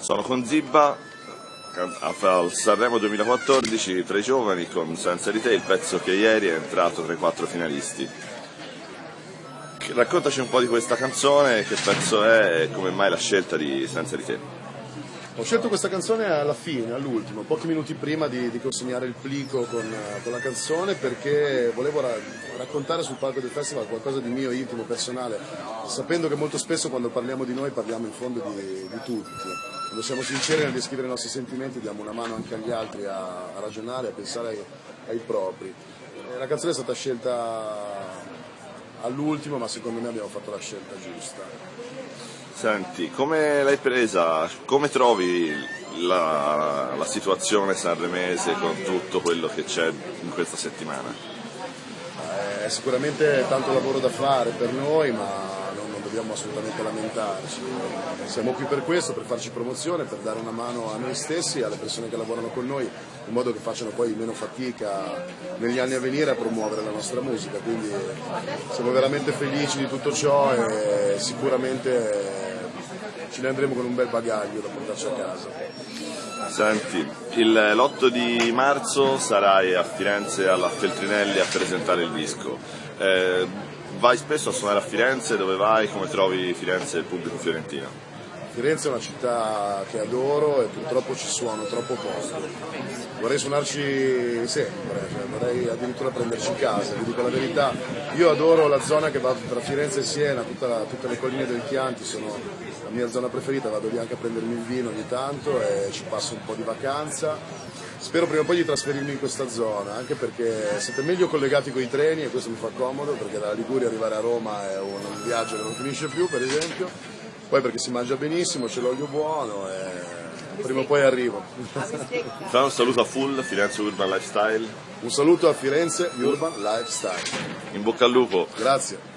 Sono con Zibba al Sanremo 2014 tra i giovani con Senza di te, il pezzo che ieri è entrato tra i quattro finalisti. Raccontaci un po' di questa canzone, che pezzo è e come mai la scelta di Senza di te. Ho scelto questa canzone alla fine, all'ultimo, pochi minuti prima di, di consegnare il plico con, con, la canzone perché volevo ra- raccontare sul palco del festival qualcosa di mio, intimo, personale, sapendo che molto spesso quando parliamo di noi parliamo in fondo di, di tutti. Quando siamo sinceri nel descrivere i nostri sentimenti diamo una mano anche agli altri a, a ragionare, a pensare ai, ai propri. E la canzone è stata scelta all'ultimo, ma secondo me abbiamo fatto la scelta giusta. Senti, come l'hai presa? Come trovi la, la situazione sanremese con tutto quello che c'è in questa settimana? È sicuramente tanto lavoro da fare per noi, ma dobbiamo assolutamente lamentarci. Siamo qui per questo, per farci promozione, per dare una mano a noi stessi e alle persone che lavorano con noi, in modo che facciano poi meno fatica negli anni a venire a promuovere la nostra musica. Quindi siamo veramente felici di tutto ciò e sicuramente ce ne andremo con un bel bagaglio da portarci a casa. Senti, l'8 di marzo sarai a Firenze alla Feltrinelli a presentare il disco. Eh, vai spesso a suonare a Firenze, dove vai? Come trovi Firenze e il pubblico fiorentino? Firenze è una città che adoro e purtroppo ci suono troppo poco. Vorrei suonarci sempre, cioè vorrei addirittura prenderci casa, vi dico la verità. Io adoro la zona che va tra Firenze e Siena, la, tutte le colline del Chianti sono la mia zona preferita, vado lì anche a prendermi il vino ogni tanto e ci passo un po' di vacanza. Spero prima o poi di trasferirmi in questa zona, anche perché siete meglio collegati con i treni e questo mi fa comodo, perché dalla Liguria arrivare a Roma è un viaggio che non finisce più, per esempio poi perché si mangia benissimo, c'è l'olio buono e prima o poi arrivo. Fai un saluto a Full, Firenze Urban Lifestyle. Un saluto a Firenze Urban Lifestyle. In bocca al lupo. Grazie.